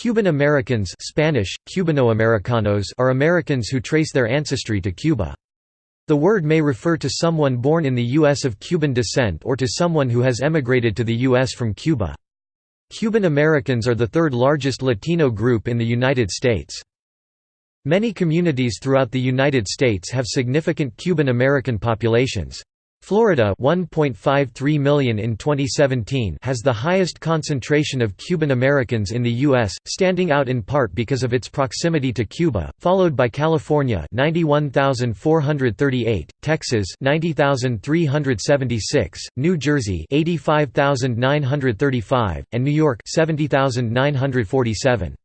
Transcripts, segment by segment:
Cuban Americans Spanish, Cubanoamericanos are Americans who trace their ancestry to Cuba. The word may refer to someone born in the U.S. of Cuban descent or to someone who has emigrated to the U.S. from Cuba. Cuban Americans are the third largest Latino group in the United States. Many communities throughout the United States have significant Cuban American populations. Florida 1.53 million in 2017 has the highest concentration of Cuban Americans in the U.S., standing out in part because of its proximity to Cuba, followed by California 91,438, Texas 90,376, New Jersey 85,935, and New York 70,947.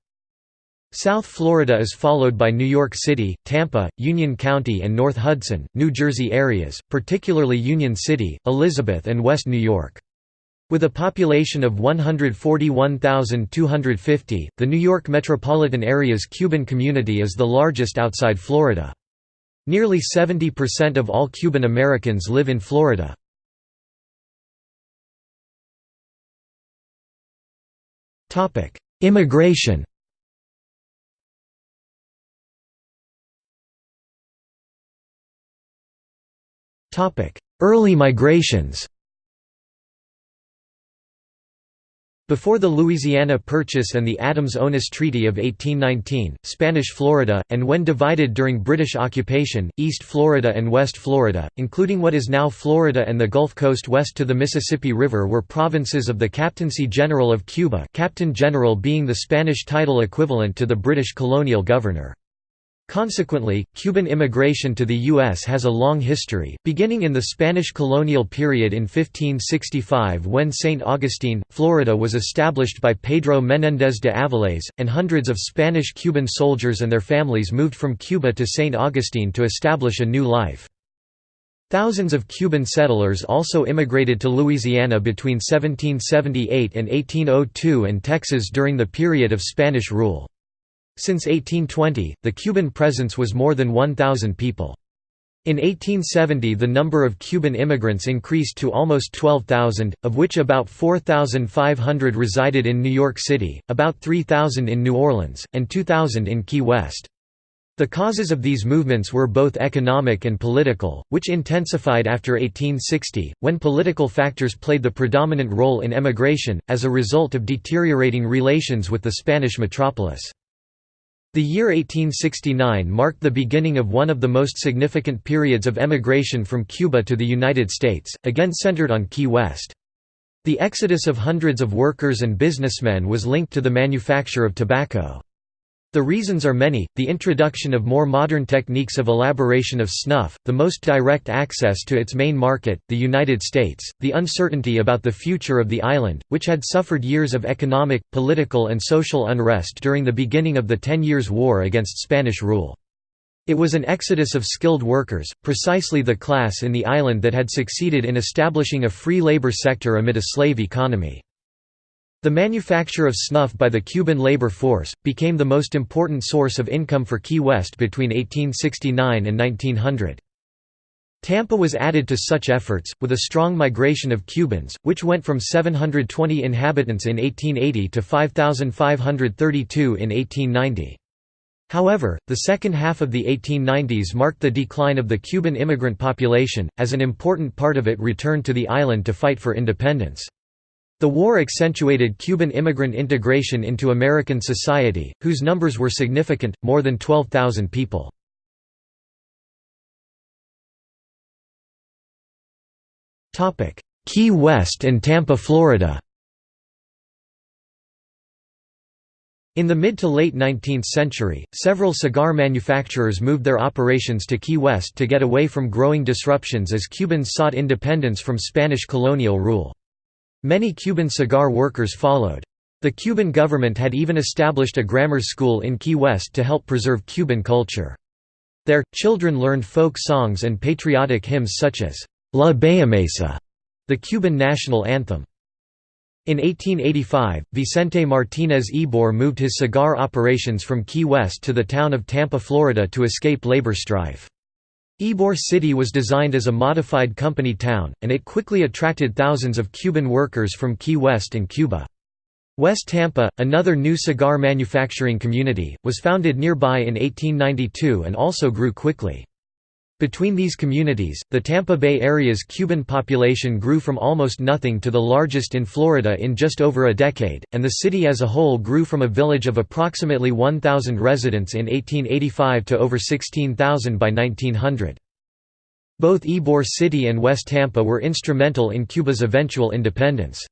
South Florida is followed by New York City, Tampa, Union County and North Hudson, New Jersey areas, particularly Union City, Elizabeth and West New York. With a population of 141,250, the New York metropolitan area's Cuban community is the largest outside Florida. Nearly 70% of all Cuban Americans live in Florida. Immigration Early migrations Before the Louisiana Purchase and the Adams-Onis Treaty of 1819, Spanish Florida, and when divided during British occupation, East Florida and West Florida, including what is now Florida and the Gulf Coast west to the Mississippi River were provinces of the Captaincy General of Cuba Captain General being the Spanish title equivalent to the British colonial governor. Consequently, Cuban immigration to the U.S. has a long history, beginning in the Spanish colonial period in 1565 when St. Augustine, Florida was established by Pedro Menéndez de Avilés, and hundreds of Spanish-Cuban soldiers and their families moved from Cuba to St. Augustine to establish a new life. Thousands of Cuban settlers also immigrated to Louisiana between 1778 and 1802 and Texas during the period of Spanish rule. Since 1820, the Cuban presence was more than 1,000 people. In 1870 the number of Cuban immigrants increased to almost 12,000, of which about 4,500 resided in New York City, about 3,000 in New Orleans, and 2,000 in Key West. The causes of these movements were both economic and political, which intensified after 1860, when political factors played the predominant role in emigration, as a result of deteriorating relations with the Spanish metropolis. The year 1869 marked the beginning of one of the most significant periods of emigration from Cuba to the United States, again centered on Key West. The exodus of hundreds of workers and businessmen was linked to the manufacture of tobacco. The reasons are many, the introduction of more modern techniques of elaboration of snuff, the most direct access to its main market, the United States, the uncertainty about the future of the island, which had suffered years of economic, political and social unrest during the beginning of the Ten Years' War against Spanish rule. It was an exodus of skilled workers, precisely the class in the island that had succeeded in establishing a free labor sector amid a slave economy. The manufacture of snuff by the Cuban labor force, became the most important source of income for Key West between 1869 and 1900. Tampa was added to such efforts, with a strong migration of Cubans, which went from 720 inhabitants in 1880 to 5,532 in 1890. However, the second half of the 1890s marked the decline of the Cuban immigrant population, as an important part of it returned to the island to fight for independence. The war accentuated Cuban immigrant integration into American society, whose numbers were significant, more than 12,000 people. Key West and Tampa, Florida In the mid to late 19th century, several cigar manufacturers moved their operations to Key West to get away from growing disruptions as Cubans sought independence from Spanish colonial rule. Many Cuban cigar workers followed. The Cuban government had even established a grammar school in Key West to help preserve Cuban culture. There, children learned folk songs and patriotic hymns such as La Bayamesa, the Cuban national anthem. In 1885, Vicente Martínez Ybor moved his cigar operations from Key West to the town of Tampa, Florida to escape labor strife. Ybor City was designed as a modified company town, and it quickly attracted thousands of Cuban workers from Key West and Cuba. West Tampa, another new cigar manufacturing community, was founded nearby in 1892 and also grew quickly. Between these communities, the Tampa Bay area's Cuban population grew from almost nothing to the largest in Florida in just over a decade, and the city as a whole grew from a village of approximately 1,000 residents in 1885 to over 16,000 by 1900. Both Ybor City and West Tampa were instrumental in Cuba's eventual independence.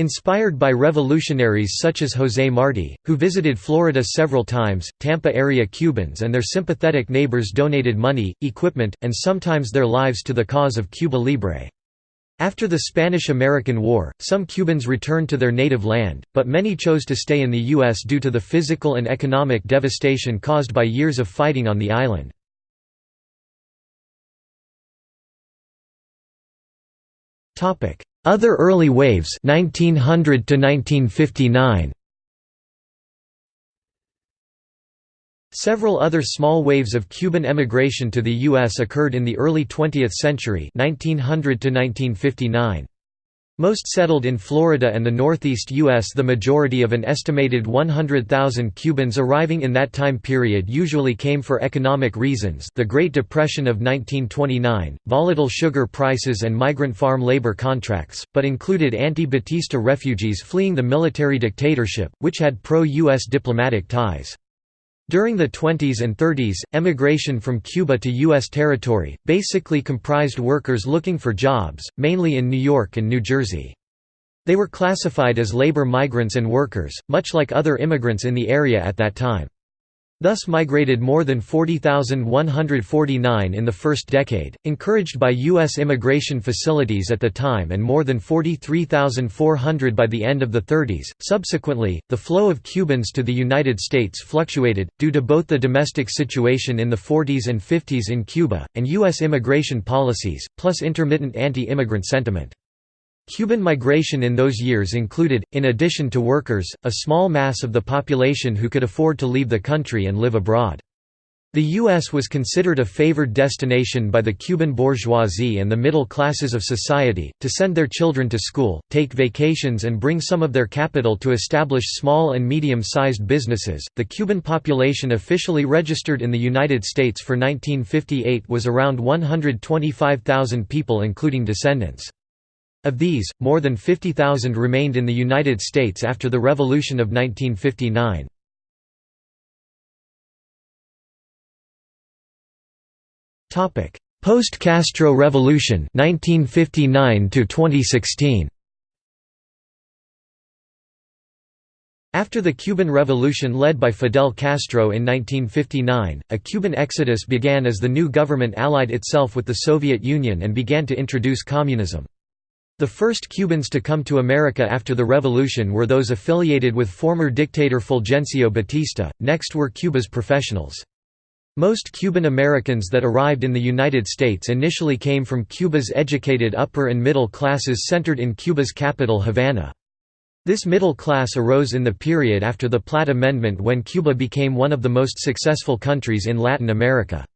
Inspired by revolutionaries such as José Martí, who visited Florida several times, Tampa area Cubans and their sympathetic neighbors donated money, equipment, and sometimes their lives to the cause of Cuba Libre. After the Spanish–American War, some Cubans returned to their native land, but many chose to stay in the U.S. due to the physical and economic devastation caused by years of fighting on the island. Other early waves 1900 to 1959 Several other small waves of Cuban emigration to the U.S. occurred in the early 20th century 1900 to 1959. Most settled in Florida and the northeast U.S. The majority of an estimated 100,000 Cubans arriving in that time period usually came for economic reasons the Great Depression of 1929, volatile sugar prices and migrant farm labor contracts, but included anti-Batista refugees fleeing the military dictatorship, which had pro-U.S. diplomatic ties. During the 20s and 30s, emigration from Cuba to U.S. territory, basically comprised workers looking for jobs, mainly in New York and New Jersey. They were classified as labor migrants and workers, much like other immigrants in the area at that time. Thus migrated more than 40,149 in the first decade, encouraged by U.S. immigration facilities at the time and more than 43,400 by the end of the 30s. Subsequently, the flow of Cubans to the United States fluctuated, due to both the domestic situation in the 40s and 50s in Cuba, and U.S. immigration policies, plus intermittent anti-immigrant sentiment. Cuban migration in those years included, in addition to workers, a small mass of the population who could afford to leave the country and live abroad. The U.S. was considered a favored destination by the Cuban bourgeoisie and the middle classes of society, to send their children to school, take vacations, and bring some of their capital to establish small and medium sized businesses. The Cuban population officially registered in the United States for 1958 was around 125,000 people, including descendants. Of these, more than 50,000 remained in the United States after the Revolution of 1959. Post-Castro Revolution 1959 to 2016. After the Cuban Revolution led by Fidel Castro in 1959, a Cuban exodus began as the new government allied itself with the Soviet Union and began to introduce communism. The first Cubans to come to America after the revolution were those affiliated with former dictator Fulgencio Batista, next were Cuba's professionals. Most Cuban Americans that arrived in the United States initially came from Cuba's educated upper and middle classes centered in Cuba's capital Havana. This middle class arose in the period after the Platt Amendment when Cuba became one of the most successful countries in Latin America.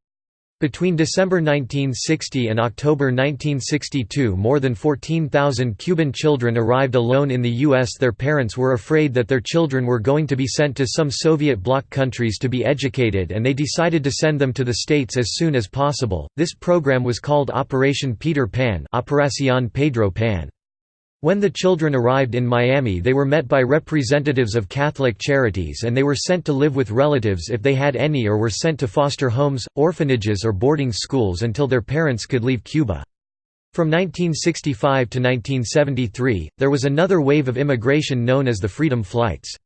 Between December 1960 and October 1962 more than 14,000 Cuban children arrived alone in the U.S. Their parents were afraid that their children were going to be sent to some Soviet bloc countries to be educated and they decided to send them to the States as soon as possible. This program was called Operation Peter Pan Operación Pedro Pan. When the children arrived in Miami they were met by representatives of Catholic charities and they were sent to live with relatives if they had any or were sent to foster homes, orphanages or boarding schools until their parents could leave Cuba. From 1965 to 1973, there was another wave of immigration known as the Freedom Flights.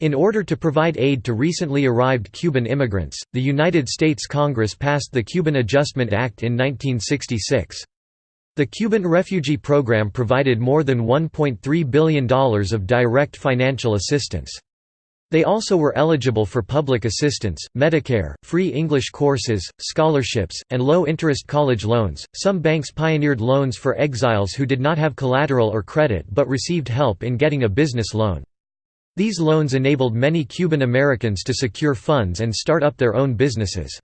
In order to provide aid to recently arrived Cuban immigrants, the United States Congress passed the Cuban Adjustment Act in 1966. The Cuban refugee program provided more than $1.3 billion of direct financial assistance. They also were eligible for public assistance, Medicare, free English courses, scholarships, and low interest college loans. Some banks pioneered loans for exiles who did not have collateral or credit but received help in getting a business loan. These loans enabled many Cuban Americans to secure funds and start up their own businesses.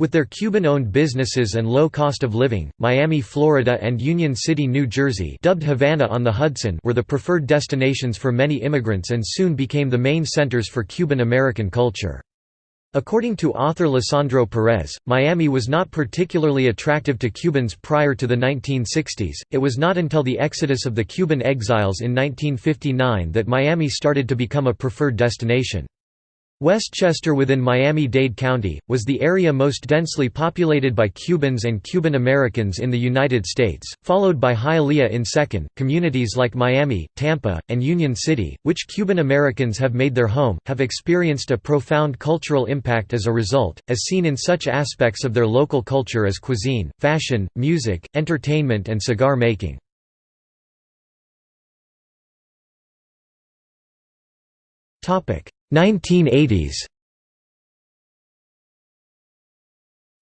With their Cuban-owned businesses and low cost of living, Miami, Florida and Union City, New Jersey dubbed Havana on the Hudson were the preferred destinations for many immigrants and soon became the main centers for Cuban-American culture. According to author Lisandro Perez, Miami was not particularly attractive to Cubans prior to the 1960s. It was not until the exodus of the Cuban exiles in 1959 that Miami started to become a preferred destination. Westchester within Miami-Dade County, was the area most densely populated by Cubans and Cuban Americans in the United States, followed by Hialeah in second. Communities like Miami, Tampa, and Union City, which Cuban Americans have made their home, have experienced a profound cultural impact as a result, as seen in such aspects of their local culture as cuisine, fashion, music, entertainment and cigar making. 1980s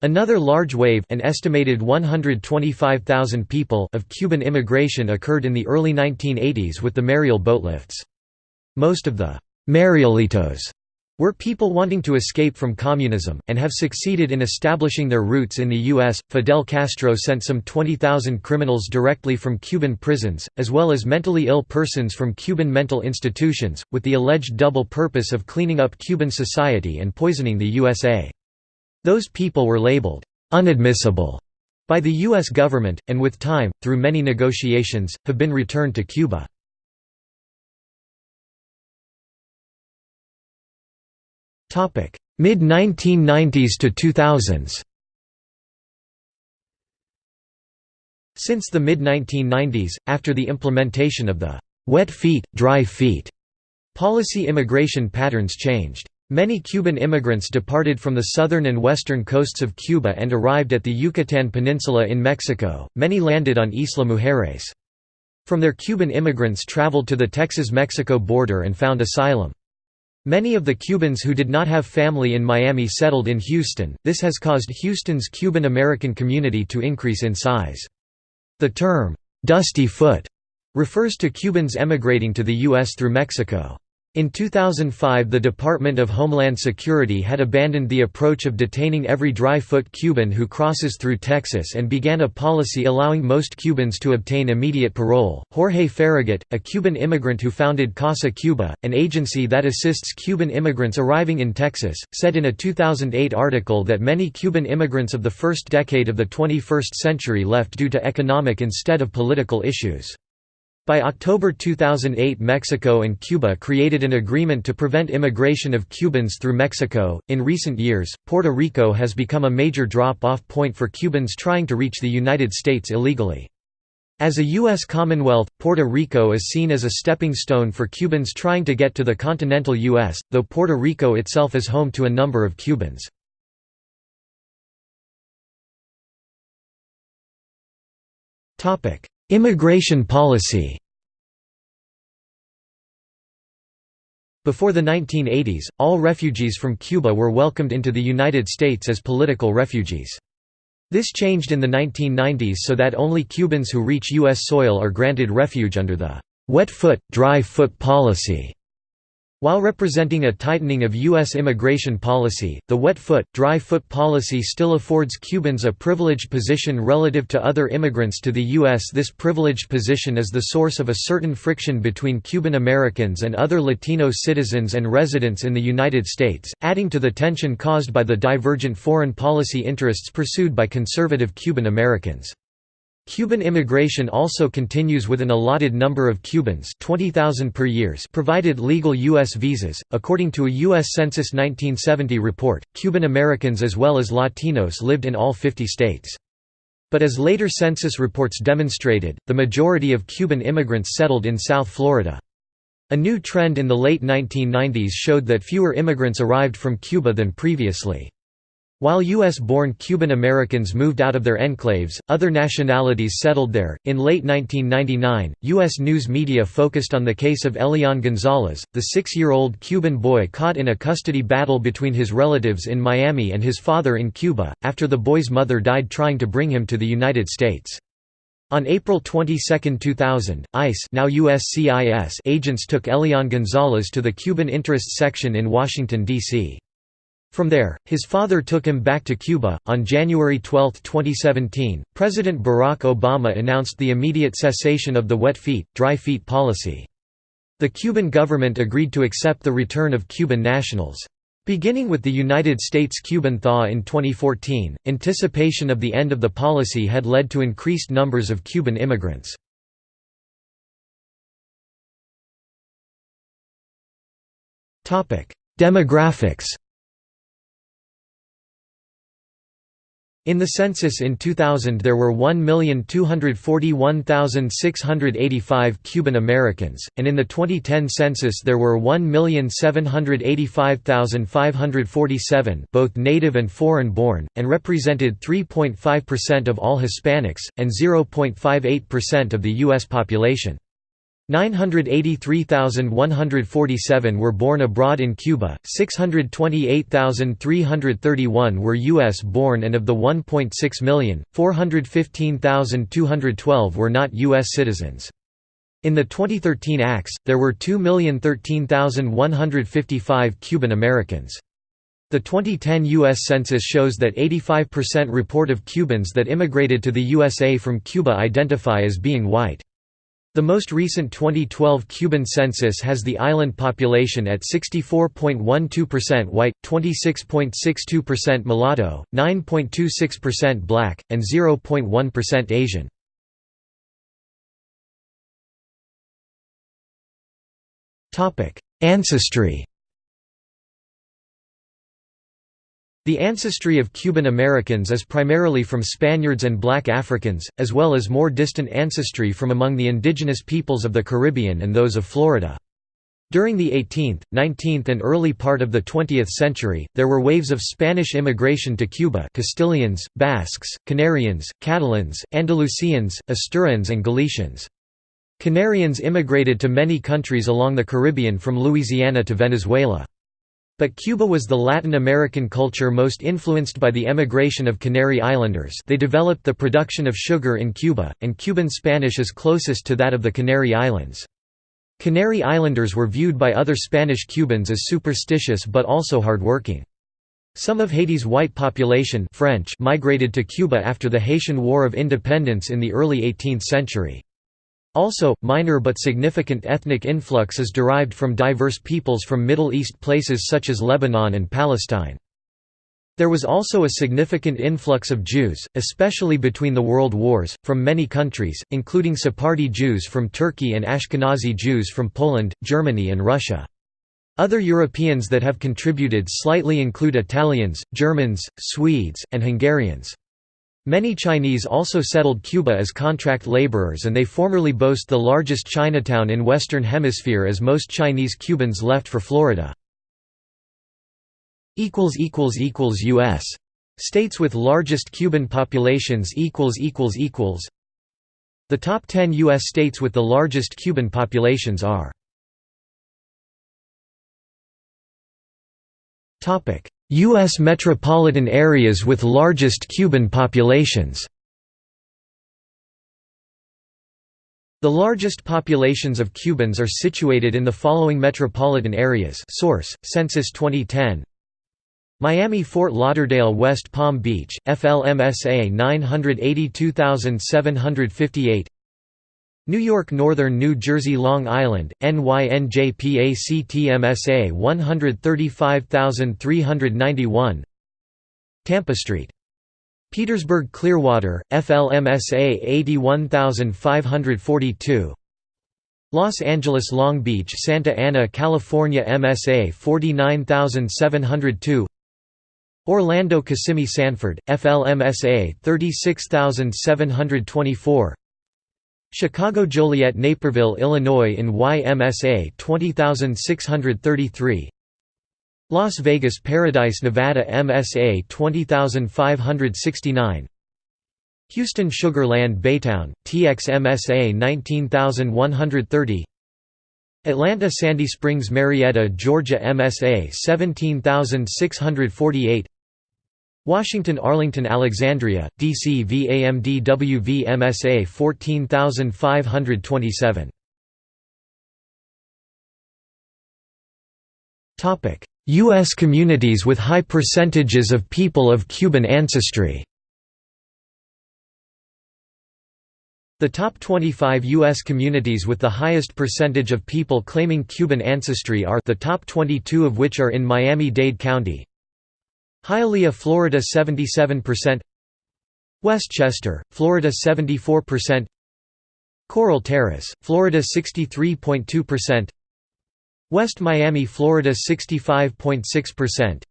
Another large wave an estimated 125,000 people of Cuban immigration occurred in the early 1980s with the Mariel boatlifts. Most of the «Marielitos» were people wanting to escape from communism, and have succeeded in establishing their roots in the U.S. Fidel Castro sent some 20,000 criminals directly from Cuban prisons, as well as mentally ill persons from Cuban mental institutions, with the alleged double purpose of cleaning up Cuban society and poisoning the USA. Those people were labeled «unadmissible» by the U.S. government, and with time, through many negotiations, have been returned to Cuba. Mid 1990s to 2000s Since the mid-1990s, after the implementation of the «wet feet, dry feet» policy immigration patterns changed. Many Cuban immigrants departed from the southern and western coasts of Cuba and arrived at the Yucatan Peninsula in Mexico, many landed on Isla Mujeres. From there Cuban immigrants traveled to the Texas-Mexico border and found asylum. Many of the Cubans who did not have family in Miami settled in Houston, this has caused Houston's Cuban-American community to increase in size. The term, "'Dusty Foot' refers to Cubans emigrating to the U.S. through Mexico. In 2005 the Department of Homeland Security had abandoned the approach of detaining every dry-foot Cuban who crosses through Texas and began a policy allowing most Cubans to obtain immediate parole. Jorge Ferragut, a Cuban immigrant who founded Casa Cuba, an agency that assists Cuban immigrants arriving in Texas, said in a 2008 article that many Cuban immigrants of the first decade of the 21st century left due to economic instead of political issues. By October 2008 Mexico and Cuba created an agreement to prevent immigration of Cubans through Mexico. In recent years, Puerto Rico has become a major drop-off point for Cubans trying to reach the United States illegally. As a U.S. Commonwealth, Puerto Rico is seen as a stepping stone for Cubans trying to get to the continental U.S., though Puerto Rico itself is home to a number of Cubans. Immigration policy Before the 1980s, all refugees from Cuba were welcomed into the United States as political refugees. This changed in the 1990s so that only Cubans who reach U.S. soil are granted refuge under the «wet foot, dry foot policy». While representing a tightening of U.S. immigration policy, the wet foot, dry foot policy still affords Cubans a privileged position relative to other immigrants to the U.S. This privileged position is the source of a certain friction between Cuban Americans and other Latino citizens and residents in the United States, adding to the tension caused by the divergent foreign policy interests pursued by conservative Cuban Americans. Cuban immigration also continues with an allotted number of Cubans 20,000 per years provided legal U.S. visas. According to a U.S. Census 1970 report, Cuban Americans as well as Latinos lived in all 50 states. But as later census reports demonstrated, the majority of Cuban immigrants settled in South Florida. A new trend in the late 1990s showed that fewer immigrants arrived from Cuba than previously. While U.S.-born Cuban Americans moved out of their enclaves, other nationalities settled there. In late 1999, U.S. news media focused on the case of Elian Gonzalez, the six-year-old Cuban boy caught in a custody battle between his relatives in Miami and his father in Cuba, after the boy's mother died trying to bring him to the United States. On April 22, 2000, ICE now USCIS agents took Elian Gonzalez to the Cuban Interests Section in Washington, D.C. From there, his father took him back to Cuba. On January 12, 2017, President Barack Obama announced the immediate cessation of the wet feet, dry feet policy. The Cuban government agreed to accept the return of Cuban nationals. Beginning with the United States-Cuban thaw in 2014, anticipation of the end of the policy had led to increased numbers of Cuban immigrants. Demographics In the census in 2000 there were 1,241,685 Cuban Americans, and in the 2010 census there were 1,785,547 both native and foreign-born, and represented 3.5% of all Hispanics, and 0.58% of the U.S. population. 983,147 were born abroad in Cuba, 628,331 were U.S. born and of the 1.6 million, 415,212 were not U.S. citizens. In the 2013 acts, there were 2,013,155 Cuban Americans. The 2010 U.S. Census shows that 85% report of Cubans that immigrated to the USA from Cuba identify as being white. The most recent 2012 Cuban census has the island population at 64.12% white, 26.62% mulatto, 9.26% black, and 0.1% Asian. Ancestry The ancestry of Cuban Americans is primarily from Spaniards and black Africans, as well as more distant ancestry from among the indigenous peoples of the Caribbean and those of Florida. During the 18th, 19th and early part of the 20th century, there were waves of Spanish immigration to Cuba Castilians, Basques, Canarians, Catalans, Andalusians, Asturians and Galicians. Canarians immigrated to many countries along the Caribbean from Louisiana to Venezuela. But Cuba was the Latin American culture most influenced by the emigration of Canary Islanders they developed the production of sugar in Cuba, and Cuban Spanish is closest to that of the Canary Islands. Canary Islanders were viewed by other Spanish Cubans as superstitious but also hardworking. Some of Haiti's white population French migrated to Cuba after the Haitian War of Independence in the early 18th century. Also, minor but significant ethnic influx is derived from diverse peoples from Middle East places such as Lebanon and Palestine. There was also a significant influx of Jews, especially between the world wars, from many countries, including Sephardi Jews from Turkey and Ashkenazi Jews from Poland, Germany and Russia. Other Europeans that have contributed slightly include Italians, Germans, Swedes, and Hungarians. Many Chinese also settled Cuba as contract laborers and they formerly boast the largest Chinatown in Western Hemisphere as most Chinese Cubans left for Florida. U.S. States with largest Cuban populations The top 10 U.S. states with the largest Cuban populations are U.S. metropolitan areas with largest Cuban populations The largest populations of Cubans are situated in the following metropolitan areas source, Census 2010 Miami Fort Lauderdale West Palm Beach, FLMSA 982758 New York Northern New Jersey Long Island, NYNJPACTMSA 135391 Tampa Street. Petersburg Clearwater, FLMSA 81542 Los Angeles Long Beach Santa Ana California MSA 49702 Orlando Kissimmee Sanford, FLMSA 36724 Chicago Joliet Naperville Illinois in YMSA 20633 Las Vegas Paradise Nevada MSA 20569 Houston Sugar Land Baytown, TX MSA 19130 Atlanta Sandy Springs Marietta Georgia MSA 17648 Washington Arlington Alexandria, DC VAMD WVMSA 14527 U.S. communities with high percentages of people of Cuban ancestry The top 25 U.S. communities with the highest percentage of people claiming Cuban ancestry are the top 22 of which are in Miami-Dade County. Hialeah, Florida 77% Westchester, Florida 74% Coral Terrace, Florida 63.2% West Miami, Florida 65.6%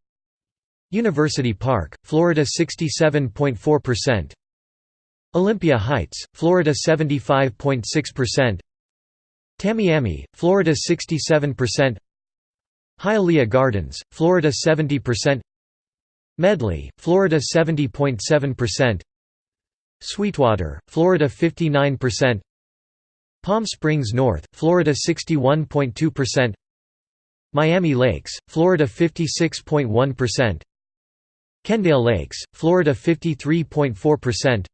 University Park, Florida 67.4% Olympia Heights, Florida 75.6% Tamiami, Florida 67% Hialeah Gardens, Florida 70% Medley, Florida 70.7% Sweetwater, Florida 59% Palm Springs North, Florida 61.2% Miami Lakes, Florida 56.1% Kendale Lakes, Florida 53.4%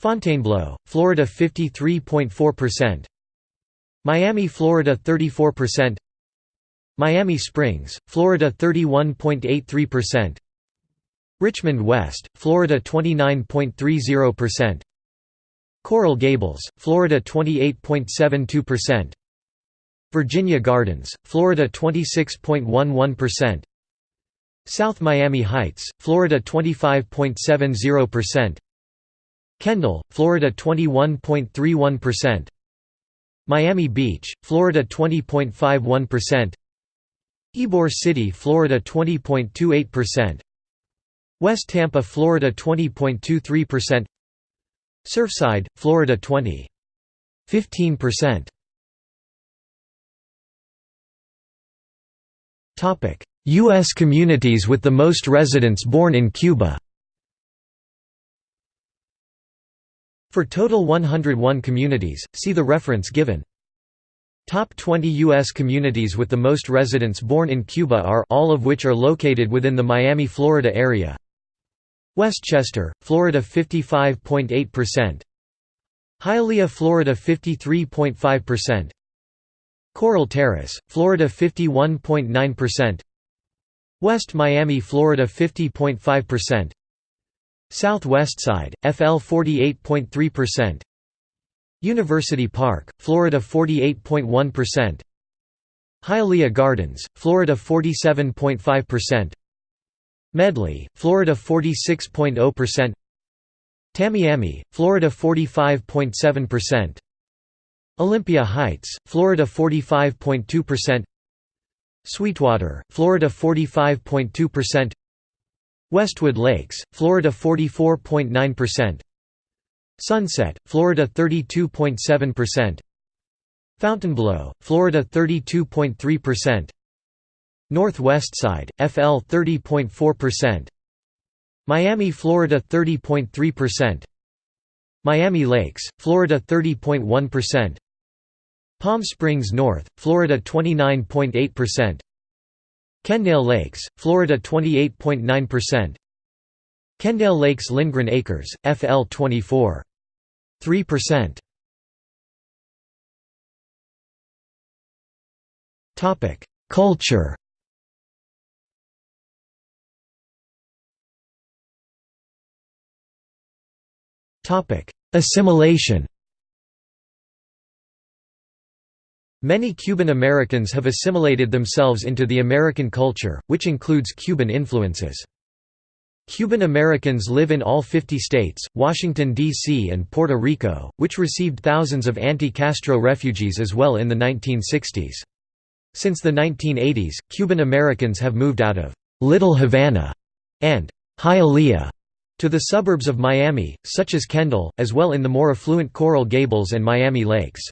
Fontainebleau, Florida 53.4%. Miami, Florida 34%. Miami Springs, Florida 31.83%. Richmond West, Florida 29.30%. Coral Gables, Florida 28.72%. Virginia Gardens, Florida 26.11%. South Miami Heights, Florida 25.70%. Kendall, Florida 21.31%. Miami Beach, Florida 20.51%. Ybor City, Florida 20.28%. West Tampa, Florida 20.23%. Surfside, Florida 20.15%. Topic: US communities with the most residents born in Cuba. For total 101 communities, see the reference given. Top 20 U.S. communities with the most residents born in Cuba are all of which are located within the Miami, Florida area. Westchester, Florida 55.8%. Hialeah, Florida 53.5%. Coral Terrace, Florida 51.9%. West Miami, Florida 50.5%. Southwest Side, FL 48.3%. University Park, Florida 48.1%. Hialeah Gardens, Florida 47.5%. Medley, Florida 46.0%. Tamiami, Florida 45.7%. Olympia Heights, Florida 45.2%. Sweetwater, Florida 45.2%. Westwood Lakes, Florida 44.9%. Sunset, Florida 32.7%. Fontainebleau, Florida 32.3%. Northwest Side, FL 30.4%. Miami, Florida 30.3%. Miami Lakes, Florida 30.1%. Palm Springs North, Florida 29.8%. Kendale Lakes, Florida 28.9%. Kendale Lakes Lindgren Acres, FL 24. 3%. Topic: Culture. Topic: Assimilation. Many Cuban Americans have assimilated themselves into the American culture, which includes Cuban influences. Cuban Americans live in all 50 states, Washington, D.C. and Puerto Rico, which received thousands of anti-Castro refugees as well in the 1960s. Since the 1980s, Cuban Americans have moved out of «Little Havana» and «Hialeah» to the suburbs of Miami, such as Kendall, as well in the more affluent Coral Gables and Miami Lakes.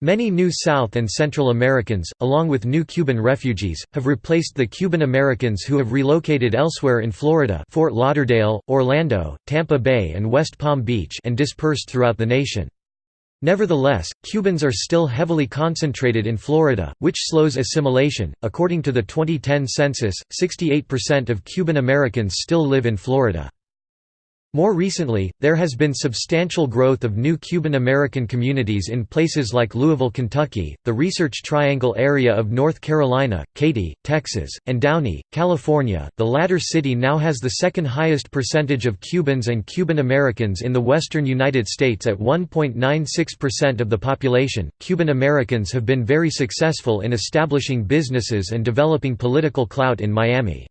Many new South and Central Americans, along with new Cuban refugees, have replaced the Cuban Americans who have relocated elsewhere in Florida Fort Lauderdale, Orlando, Tampa Bay and West Palm Beach and dispersed throughout the nation. Nevertheless, Cubans are still heavily concentrated in Florida, which slows assimilation. According to the 2010 census, 68% of Cuban Americans still live in Florida. More recently, there has been substantial growth of new Cuban American communities in places like Louisville, Kentucky, the Research Triangle area of North Carolina, Katy, Texas, and Downey, California. The latter city now has the second highest percentage of Cubans and Cuban Americans in the western United States at 1.96% of the population. Cuban Americans have been very successful in establishing businesses and developing political clout in Miami.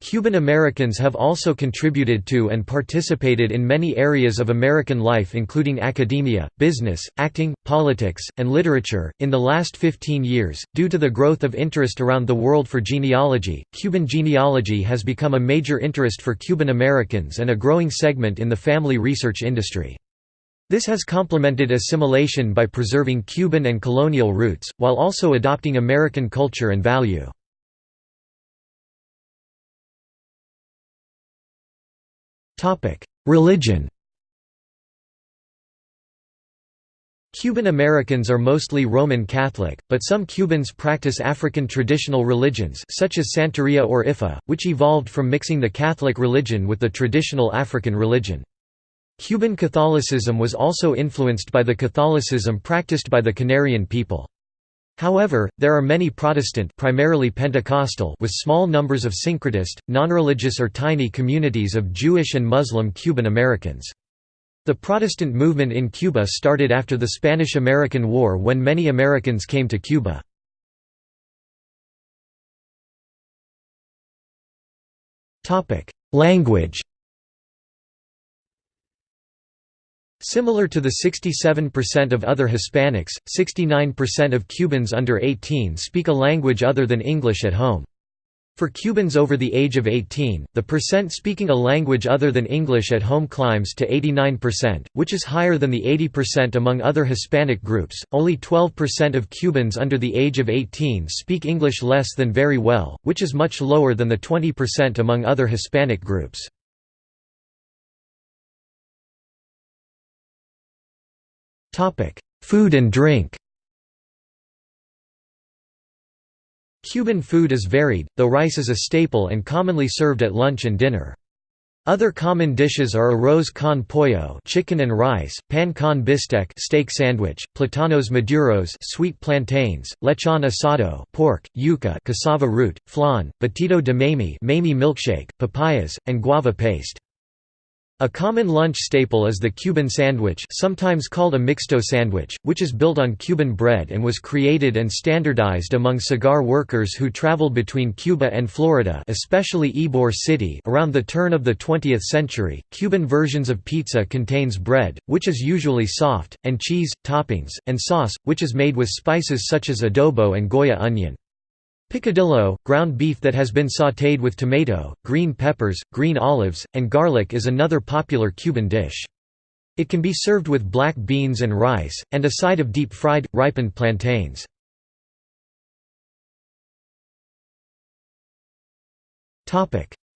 Cuban Americans have also contributed to and participated in many areas of American life, including academia, business, acting, politics, and literature. In the last 15 years, due to the growth of interest around the world for genealogy, Cuban genealogy has become a major interest for Cuban Americans and a growing segment in the family research industry. This has complemented assimilation by preserving Cuban and colonial roots, while also adopting American culture and value. Religion Cuban Americans are mostly Roman Catholic, but some Cubans practice African traditional religions such as Santeria or Ifa, which evolved from mixing the Catholic religion with the traditional African religion. Cuban Catholicism was also influenced by the Catholicism practiced by the Canarian people. However, there are many Protestant primarily Pentecostal with small numbers of syncretist, nonreligious or tiny communities of Jewish and Muslim Cuban Americans. The Protestant movement in Cuba started after the Spanish–American War when many Americans came to Cuba. Language Similar to the 67% of other Hispanics, 69% of Cubans under 18 speak a language other than English at home. For Cubans over the age of 18, the percent speaking a language other than English at home climbs to 89%, which is higher than the 80% among other Hispanic groups. Only 12% of Cubans under the age of 18 speak English less than very well, which is much lower than the 20% among other Hispanic groups. Food and drink Cuban food is varied, though rice is a staple and commonly served at lunch and dinner. Other common dishes are arroz con pollo, chicken and rice, pan con bistec, steak sandwich, platanos maduros, sweet plantains, lechon asado, pork, yuca, cassava root, flan, batido de mamey, mamey milkshake, papayas, and guava paste. A common lunch staple is the Cuban sandwich sometimes called a mixto sandwich, which is built on Cuban bread and was created and standardized among cigar workers who traveled between Cuba and Florida especially Ybor City around the turn of the 20th century. Cuban versions of pizza contains bread, which is usually soft, and cheese, toppings, and sauce, which is made with spices such as adobo and Goya onion. Picadillo, ground beef that has been sautéed with tomato, green peppers, green olives, and garlic is another popular Cuban dish. It can be served with black beans and rice, and a side of deep-fried, ripened plantains.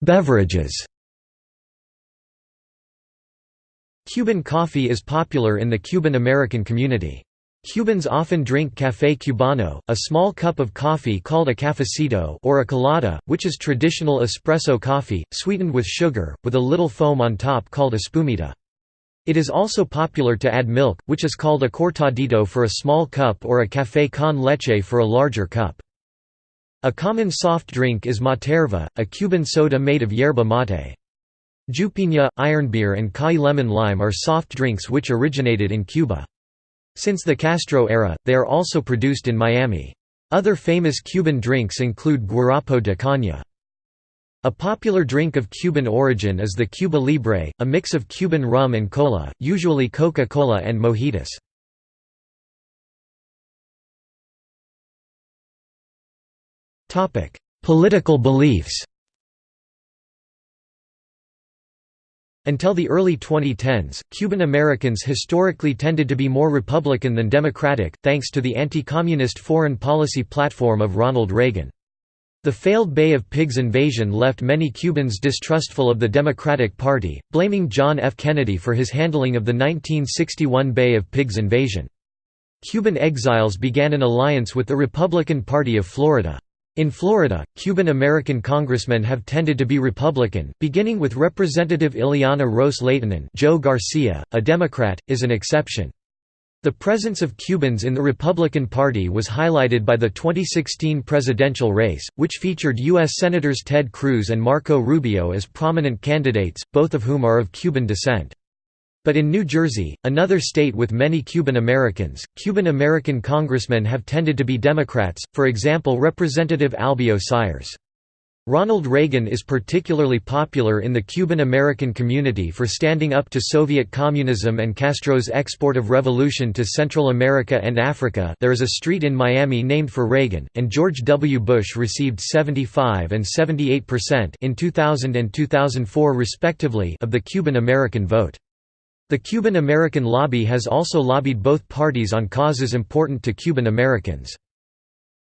Beverages Cuban coffee is popular in the Cuban-American community. Cubans often drink café cubano, a small cup of coffee called a cafecito or a colada, which is traditional espresso coffee, sweetened with sugar, with a little foam on top called a espumita. It is also popular to add milk, which is called a cortadito for a small cup or a café con leche for a larger cup. A common soft drink is materva, a Cuban soda made of yerba mate. Jupiña, ironbeer and Kai lemon lime are soft drinks which originated in Cuba. Since the Castro era, they are also produced in Miami. Other famous Cuban drinks include guarapo de caña. A popular drink of Cuban origin is the Cuba Libre, a mix of Cuban rum and cola, usually Coca-Cola and mojitos. Political beliefs Until the early 2010s, Cuban Americans historically tended to be more Republican than Democratic, thanks to the anti-communist foreign policy platform of Ronald Reagan. The failed Bay of Pigs invasion left many Cubans distrustful of the Democratic Party, blaming John F. Kennedy for his handling of the 1961 Bay of Pigs invasion. Cuban exiles began an alliance with the Republican Party of Florida. In Florida, Cuban-American congressmen have tended to be Republican, beginning with Representative Ileana Ros-Lehtinen Joe Garcia, a Democrat, is an exception. The presence of Cubans in the Republican Party was highlighted by the 2016 presidential race, which featured U.S. Senators Ted Cruz and Marco Rubio as prominent candidates, both of whom are of Cuban descent. But in New Jersey, another state with many Cuban Americans, Cuban American congressmen have tended to be Democrats, for example Representative Albio Sires. Ronald Reagan is particularly popular in the Cuban American community for standing up to Soviet communism and Castro's export of revolution to Central America and Africa there is a street in Miami named for Reagan, and George W. Bush received 75 and 78% in 2000 and 2004 respectively of the Cuban American vote. The Cuban American lobby has also lobbied both parties on causes important to Cuban Americans.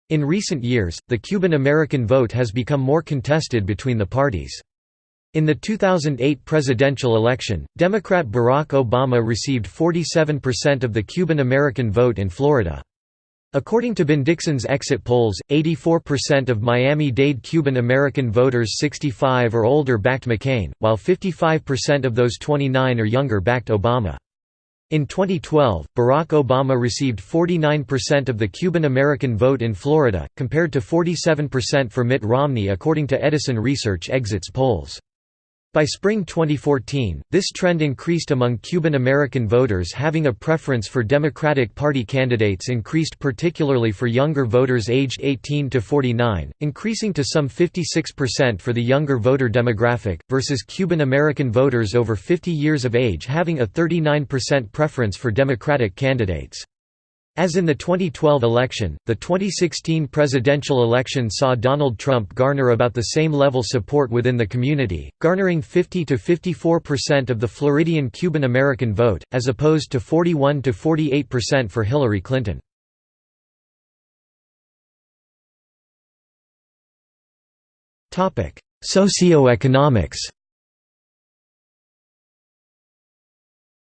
In recent years, the Cuban American vote has become more contested between the parties. In the 2008 presidential election, Democrat Barack Obama received 47% of the Cuban American vote in Florida. According to Ben Dixon's exit polls, 84% of Miami-Dade Cuban American voters 65 or older backed McCain, while 55% of those 29 or younger backed Obama. In 2012, Barack Obama received 49% of the Cuban American vote in Florida, compared to 47% for Mitt Romney according to Edison Research exits polls. By spring 2014, this trend increased among Cuban American voters having a preference for Democratic Party candidates increased particularly for younger voters aged 18 to 49, increasing to some 56% for the younger voter demographic, versus Cuban American voters over 50 years of age having a 39% preference for Democratic candidates. As in the 2012 election, the 2016 presidential election saw Donald Trump garner about the same level support within the community, garnering 50 to 54% of the Floridian Cuban American vote, as opposed to 41 to 48% for Hillary Clinton. Socioeconomics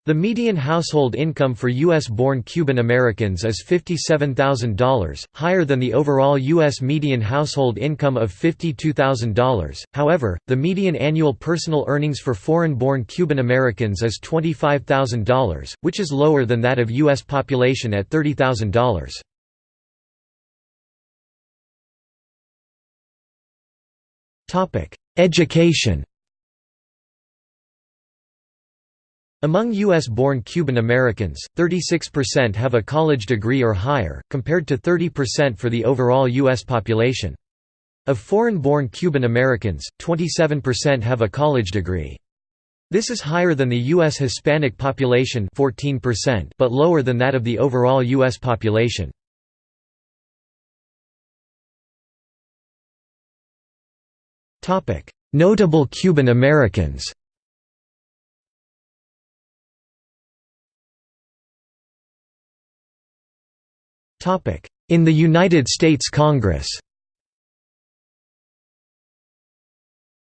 The median household income for U.S.-born Cuban Americans is $57,000, higher than the overall U.S. median household income of $52,000. However, the median annual personal earnings for foreign-born Cuban Americans is $25,000, which is lower than that of U.S. population at $30,000. Education Among U.S.-born Cuban Americans, 36% have a college degree or higher, compared to 30% for the overall U.S. population. Of foreign-born Cuban Americans, 27% have a college degree. This is higher than the U.S. Hispanic population 14%, but lower than that of the overall U.S. population. Notable Cuban Americans In the United States Congress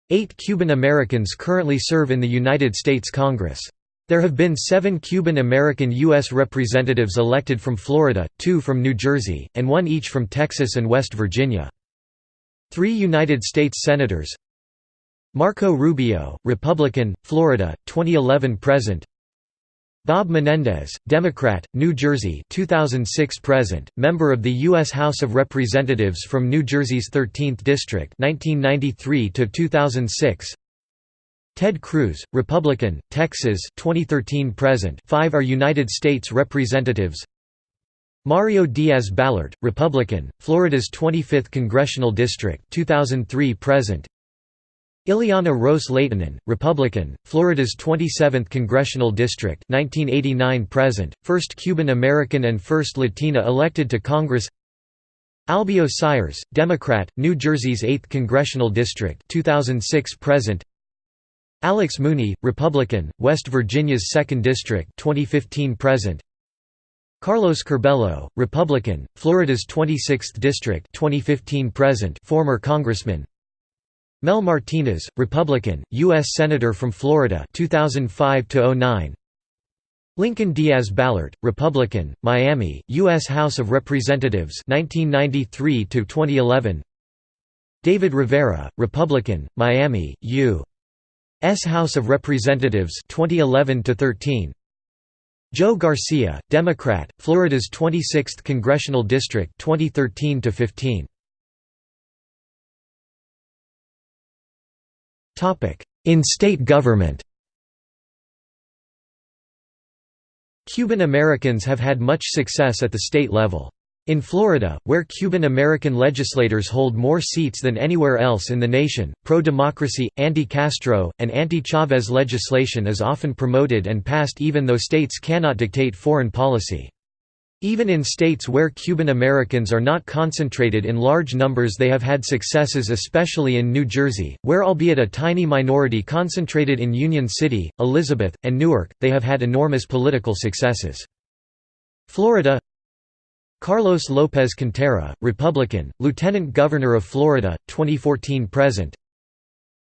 Eight Cuban Americans currently serve in the United States Congress. There have been seven Cuban American U.S. representatives elected from Florida, two from New Jersey, and one each from Texas and West Virginia. Three United States Senators Marco Rubio, Republican, Florida, 2011–present Bob Menendez, Democrat, New Jersey 2006 present, member of the US House of Representatives from New Jersey's 13th district 1993 to 2006 Ted Cruz, Republican, Texas 2013 present 5 are United States representatives. Mario Diaz-Balart, Republican, Florida's 25th congressional district 2003 present Ileana Ros-Lehtinen, Republican, Florida's 27th congressional district 1989 present, first Cuban American and first Latina elected to Congress. Albio Sires, Democrat, New Jersey's 8th congressional district 2006 present. Alex Mooney, Republican, West Virginia's 2nd district 2015 present. Carlos Curbelo, Republican, Florida's 26th district 2015 present former congressman Mel Martinez, Republican, U.S. Senator from Florida 2005 Lincoln Diaz-Balart, Republican, Miami, U.S. House of Representatives 1993 -2011 David Rivera, Republican, Miami, U.S. House of Representatives 2011 13. Joe Garcia, Democrat, Florida's 26th congressional district 2013 15. In state government. Cuban Americans have had much success at the state level. In Florida, where Cuban-American legislators hold more seats than anywhere else in the nation, pro-democracy, anti-Castro, and anti-Chavez legislation is often promoted and passed even though states cannot dictate foreign policy. Even in states where Cuban Americans are not concentrated in large numbers they have had successes especially in New Jersey, where albeit a tiny minority concentrated in Union City, Elizabeth, and Newark, they have had enormous political successes. Florida Carlos López Cantera, Republican, Lieutenant Governor of Florida, 2014–present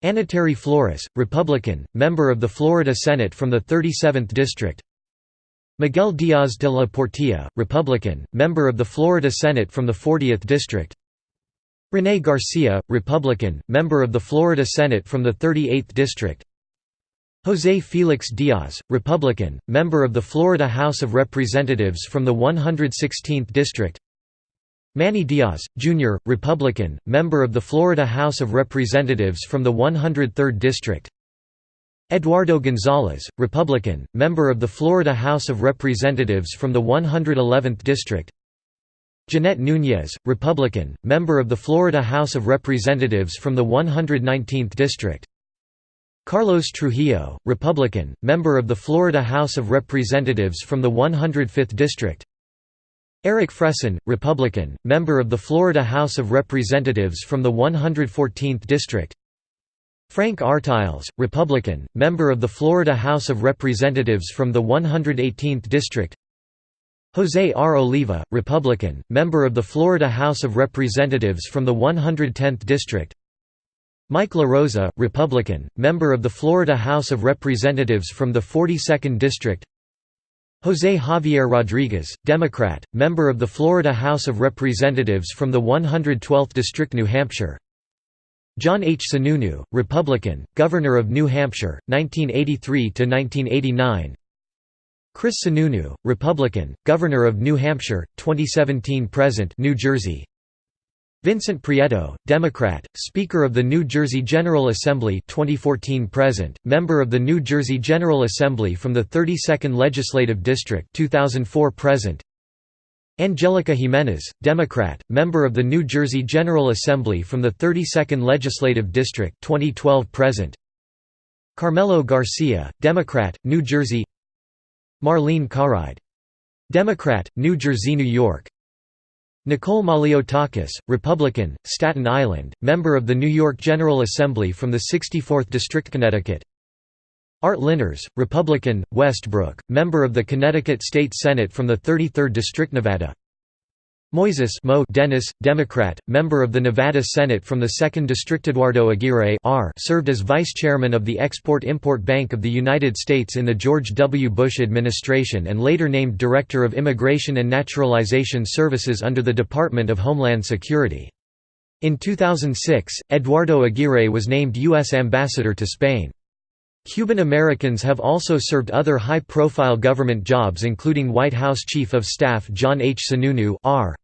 Anitere Flores, Republican, member of the Florida Senate from the 37th District Miguel Diaz de la Portilla, Republican, member of the Florida Senate from the 40th District. René Garcia, Republican, member of the Florida Senate from the 38th District. José Félix Díaz, Republican, member of the Florida House of Representatives from the 116th District. Manny Diaz, Jr., Republican, member of the Florida House of Representatives from the 103rd District Eduardo González, Republican, member of the Florida House of Representatives from the 111th District. Jeanette Núñez, Republican, member of the Florida House of Representatives from the 119th District. Carlos Trujillo, Republican, member of the Florida House of Representatives from the 105th District. Erik Fresen, Republican, member of the Florida House of Representatives from the 114th District Frank Artiles, Republican, member of the Florida House of Representatives from the 118th District. José R. Oliva, Republican, member of the Florida House of Representatives from the 110th District. Mike LaRosa, Republican, member of the Florida House of Representatives from the 42nd District. José Javier Rodriguez, Democrat, member of the Florida House of Representatives from the 112th District New Hampshire John H. Sununu, Republican, Governor of New Hampshire, 1983–1989 Chris Sununu, Republican, Governor of New Hampshire, 2017–present New Jersey Vincent Prieto, Democrat, Speaker of the New Jersey General Assembly 2014-present, member of the New Jersey General Assembly from the 32nd Legislative District 2004-present. Angelica Jimenez, Democrat, member of the New Jersey General Assembly from the 32nd Legislative District 2012-present. Carmelo Garcia, Democrat, New Jersey. Marlene Caride, Democrat, New Jersey, New York. Nicole Malliotakis, Republican, Staten Island, member of the New York General Assembly from the 64th District Connecticut Art Linares, Republican, Westbrook, member of the Connecticut State Senate from the 33rd District Nevada Moises Mo Denis, Democrat, member of the Nevada Senate from the 2nd District Eduardo Aguirre R served as vice chairman of the Export-Import Bank of the United States in the George W. Bush administration and later named Director of Immigration and Naturalization Services under the Department of Homeland Security. In 2006, Eduardo Aguirre was named U.S. Ambassador to Spain. Cuban Americans have also served other high-profile government jobs including White House Chief of Staff John H. Sununu R.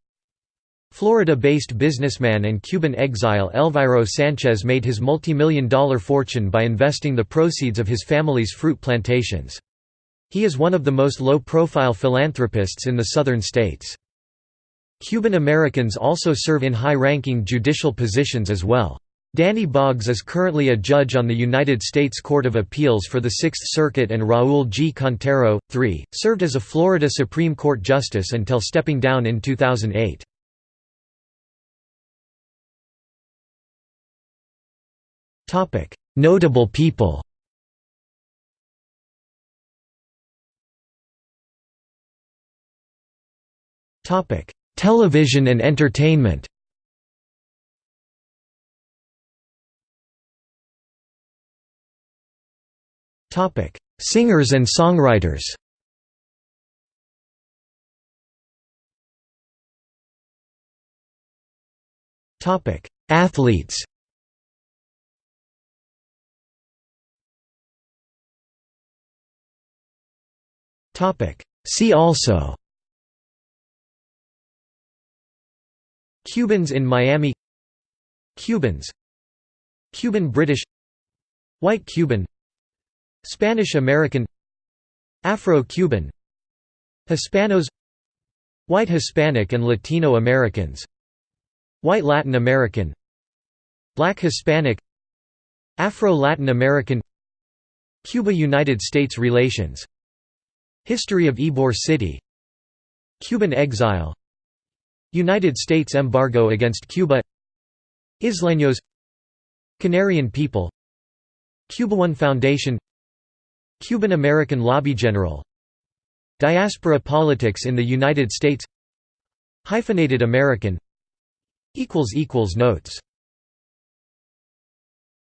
Florida-based businessman and Cuban exile Elviro Sanchez made his multi-million dollar fortune by investing the proceeds of his family's fruit plantations. He is one of the most low-profile philanthropists in the southern states. Cuban Americans also serve in high-ranking judicial positions as well. Danny Boggs is currently a judge on the United States Court of Appeals for the Sixth Circuit and Raoul G. Cantero, III, served as a Florida Supreme Court justice until stepping down in 2008. Notable people Television and entertainment Singers and songwriters Topic: Athletes Topic: See also Cubans in Miami Cubans Cuban British White Cuban Spanish American Afro-Cuban Hispanos White Hispanic and Latino Americans White Latin American Black Hispanic Afro-Latin American Cuba–United States relations History of Ybor City Cuban exile United States embargo against Cuba Isleños Canarian people Cuba1 Foundation Cuban American Lobby General. Diaspora politics in the United States. Hyphenated American. Notes